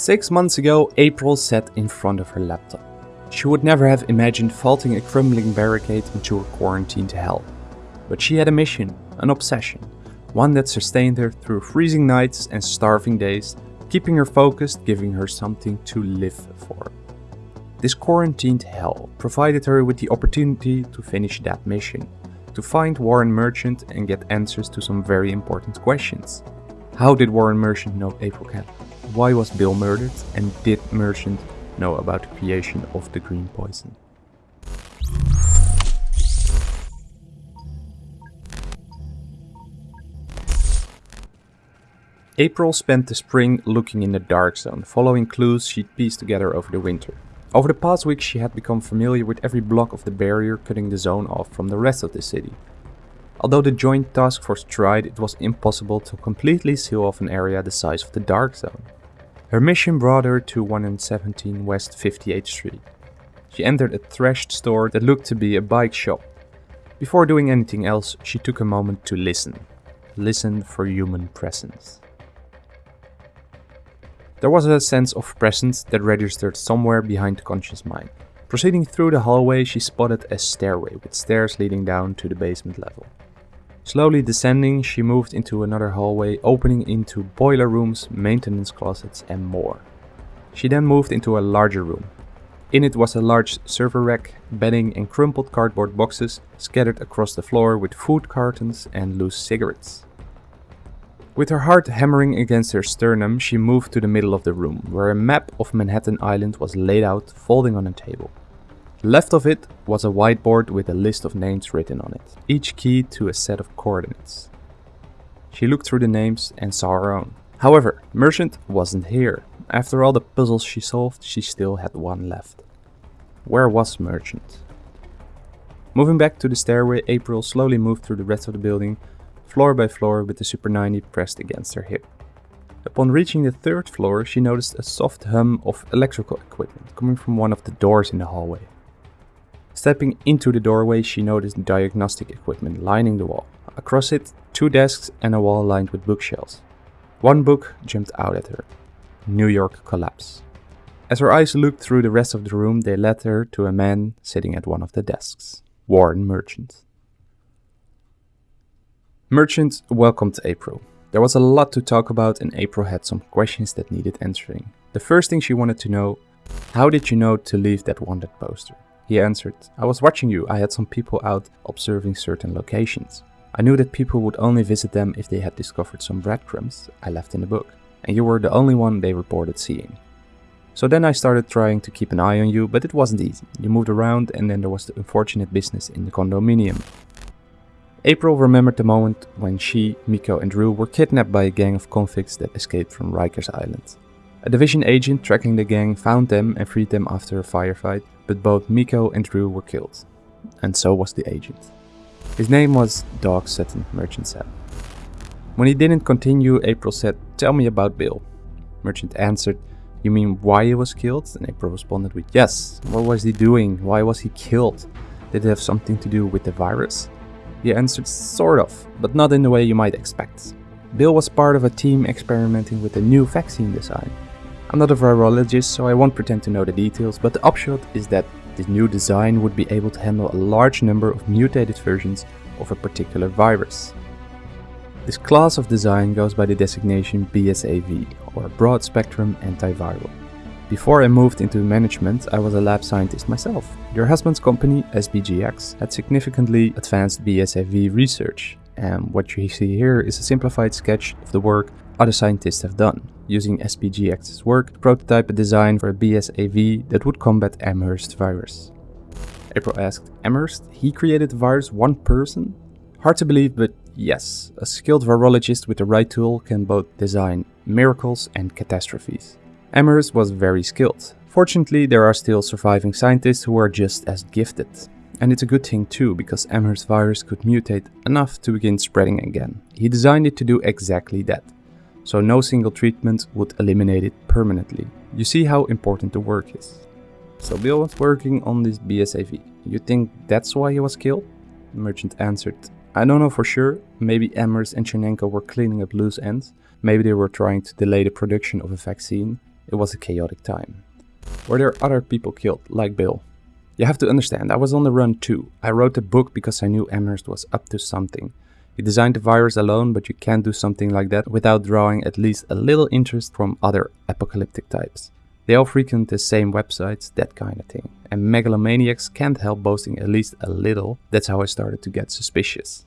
Six months ago, April sat in front of her laptop. She would never have imagined faulting a crumbling barricade into a quarantined hell. But she had a mission, an obsession, one that sustained her through freezing nights and starving days, keeping her focused, giving her something to live for. This quarantined hell provided her with the opportunity to finish that mission, to find Warren Merchant and get answers to some very important questions. How did Warren Merchant know April Cat? Why was Bill murdered? And did Merchant know about the creation of the green poison? April spent the spring looking in the dark zone, following clues she'd pieced together over the winter. Over the past week she had become familiar with every block of the barrier cutting the zone off from the rest of the city. Although the joint task force tried, it was impossible to completely seal off an area the size of the dark zone. Her mission brought her to 117 West 58th Street. She entered a thrashed store that looked to be a bike shop. Before doing anything else, she took a moment to listen. Listen for human presence. There was a sense of presence that registered somewhere behind the conscious mind. Proceeding through the hallway, she spotted a stairway with stairs leading down to the basement level. Slowly descending, she moved into another hallway opening into boiler rooms, maintenance closets and more. She then moved into a larger room. In it was a large server rack, bedding and crumpled cardboard boxes scattered across the floor with food cartons and loose cigarettes. With her heart hammering against her sternum, she moved to the middle of the room, where a map of Manhattan Island was laid out, folding on a table. Left of it was a whiteboard with a list of names written on it, each key to a set of coordinates. She looked through the names and saw her own. However, Merchant wasn't here. After all the puzzles she solved, she still had one left. Where was Merchant? Moving back to the stairway, April slowly moved through the rest of the building, floor by floor with the Super 90 pressed against her hip. Upon reaching the third floor, she noticed a soft hum of electrical equipment coming from one of the doors in the hallway. Stepping into the doorway, she noticed diagnostic equipment lining the wall. Across it, two desks and a wall lined with bookshelves. One book jumped out at her New York Collapse. As her eyes looked through the rest of the room, they led her to a man sitting at one of the desks Warren Merchant. Merchant welcomed April. There was a lot to talk about and April had some questions that needed answering. The first thing she wanted to know, how did you know to leave that wanted poster? He answered, I was watching you, I had some people out observing certain locations. I knew that people would only visit them if they had discovered some breadcrumbs I left in the book, and you were the only one they reported seeing. So then I started trying to keep an eye on you, but it wasn't easy. You moved around and then there was the unfortunate business in the condominium. April remembered the moment when she, Miko and Drew were kidnapped by a gang of convicts that escaped from Rikers Island. A division agent tracking the gang found them and freed them after a firefight, but both Miko and Drew were killed. And so was the agent. His name was Dog Sutton, Merchant said. When he didn't continue, April said, Tell me about Bill. Merchant answered, You mean why he was killed? And April responded with, Yes. What was he doing? Why was he killed? Did it have something to do with the virus? He answered sort of, but not in the way you might expect. Bill was part of a team experimenting with a new vaccine design. I'm not a virologist, so I won't pretend to know the details, but the upshot is that this new design would be able to handle a large number of mutated versions of a particular virus. This class of design goes by the designation BSAV, or Broad Spectrum Antiviral. Before I moved into management, I was a lab scientist myself. Your husband's company, SBGX, had significantly advanced BSAV research, and what you see here is a simplified sketch of the work other scientists have done, using SBGX's work to prototype a design for a BSAV that would combat Amherst virus. April asked, Amherst? He created the virus one person? Hard to believe, but yes, a skilled virologist with the right tool can both design miracles and catastrophes. Amherst was very skilled. Fortunately, there are still surviving scientists who are just as gifted. And it's a good thing too, because Amherst virus could mutate enough to begin spreading again. He designed it to do exactly that. So no single treatment would eliminate it permanently. You see how important the work is. So Bill was working on this BSAV. You think that's why he was killed? The merchant answered, I don't know for sure. Maybe Amherst and Chernenko were cleaning up loose ends. Maybe they were trying to delay the production of a vaccine It was a chaotic time. Were there other people killed, like Bill? You have to understand, I was on the run too. I wrote the book because I knew Amherst was up to something. He designed the virus alone, but you can't do something like that without drawing at least a little interest from other apocalyptic types. They all frequent the same websites, that kind of thing. And megalomaniacs can't help boasting at least a little. That's how I started to get suspicious.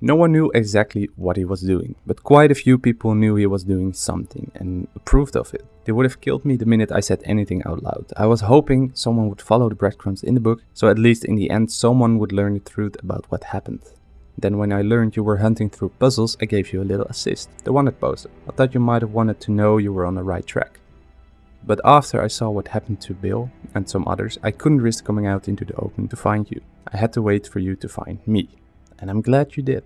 No one knew exactly what he was doing, but quite a few people knew he was doing something and approved of it. They would have killed me the minute I said anything out loud. I was hoping someone would follow the breadcrumbs in the book, so at least in the end someone would learn the truth about what happened. Then when I learned you were hunting through puzzles, I gave you a little assist, the wanted poster. I thought you might have wanted to know you were on the right track. But after I saw what happened to Bill and some others, I couldn't risk coming out into the open to find you. I had to wait for you to find me and I'm glad you did.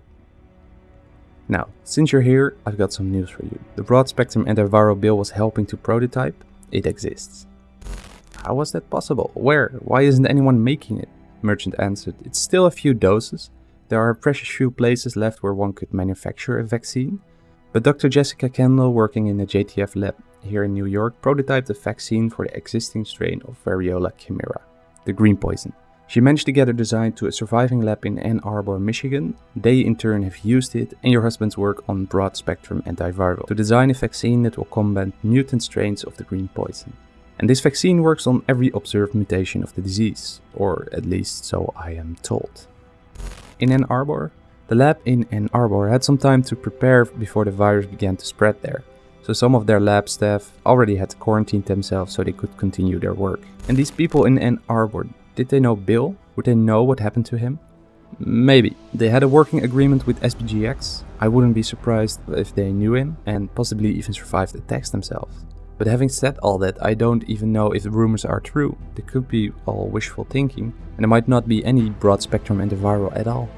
Now, since you're here, I've got some news for you. The broad spectrum antiviral Bill was helping to prototype. It exists. How was that possible? Where? Why isn't anyone making it? Merchant answered, it's still a few doses. There are precious few places left where one could manufacture a vaccine. But Dr. Jessica Kendall, working in the JTF lab here in New York, prototyped a vaccine for the existing strain of Variola chimera, the green poison. She managed to get her design to a surviving lab in Ann Arbor, Michigan. They in turn have used it and your husband's work on broad spectrum antiviral to design a vaccine that will combat mutant strains of the green poison. And this vaccine works on every observed mutation of the disease, or at least so I am told. In Ann Arbor, the lab in Ann Arbor had some time to prepare before the virus began to spread there. So some of their lab staff already had quarantined themselves so they could continue their work. And these people in Ann Arbor did they know Bill? Would they know what happened to him? Maybe. They had a working agreement with SBGX. I wouldn't be surprised if they knew him and possibly even survived the attacks themselves. But having said all that, I don't even know if the rumors are true. They could be all wishful thinking, and there might not be any broad spectrum antiviral at all.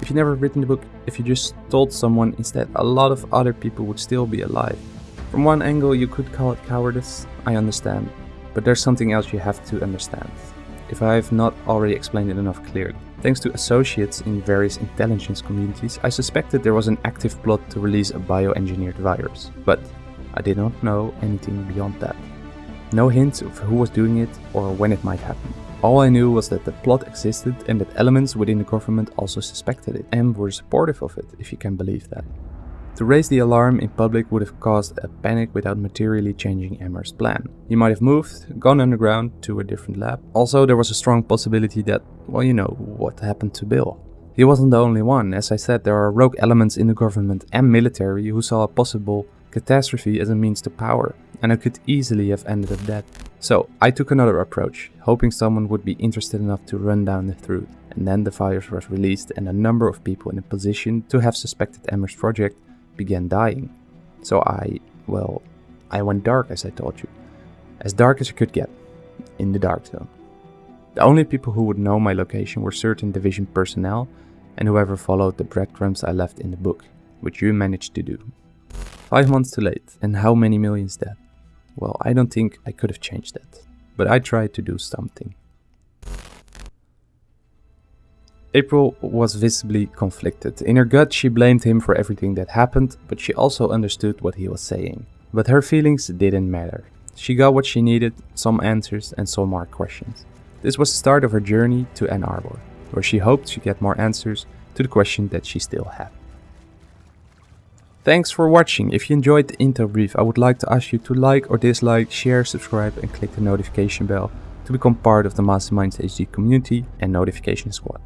If you never written the book, if you just told someone instead, a lot of other people would still be alive. From one angle, you could call it cowardice, I understand, but there's something else you have to understand if I have not already explained it enough clearly. Thanks to associates in various intelligence communities, I suspected there was an active plot to release a bioengineered virus, but I did not know anything beyond that. No hints of who was doing it or when it might happen. All I knew was that the plot existed and that elements within the government also suspected it and were supportive of it, if you can believe that. To raise the alarm in public would have caused a panic without materially changing Amherst's plan. He might have moved, gone underground to a different lab. Also, there was a strong possibility that, well, you know, what happened to Bill. He wasn't the only one. As I said, there are rogue elements in the government and military who saw a possible catastrophe as a means to power, and I could easily have ended up dead. So, I took another approach, hoping someone would be interested enough to run down the truth. And then the virus was released and a number of people in a position to have suspected Amherst's project began dying. So I, well, I went dark as I told you. As dark as I could get. In the dark zone. The only people who would know my location were certain division personnel and whoever followed the breadcrumbs I left in the book, which you managed to do. Five months too late, and how many millions dead? Well, I don't think I could have changed that, but I tried to do something. April was visibly conflicted. In her gut, she blamed him for everything that happened, but she also understood what he was saying. But her feelings didn't matter. She got what she needed, some answers and some more questions. This was the start of her journey to Ann Arbor, where she hoped to get more answers to the question that she still had. Thanks for watching. If you enjoyed the intro brief, I would like to ask you to like or dislike, share, subscribe and click the notification bell to become part of the Masterminds HD community and notification squad.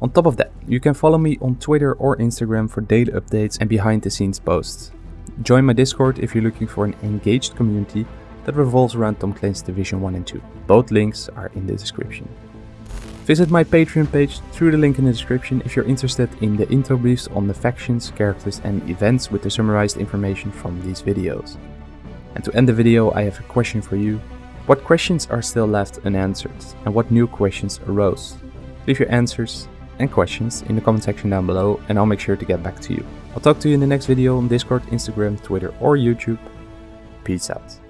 On top of that, you can follow me on Twitter or Instagram for daily updates and behind the scenes posts. Join my Discord if you're looking for an engaged community that revolves around Tom Clancy's Division 1 and 2. Both links are in the description. Visit my Patreon page through the link in the description if you're interested in the intro briefs on the factions, characters and events with the summarized information from these videos. And to end the video I have a question for you. What questions are still left unanswered and what new questions arose? Leave your answers and questions in the comment section down below and I'll make sure to get back to you. I'll talk to you in the next video on Discord, Instagram, Twitter or YouTube. Peace out.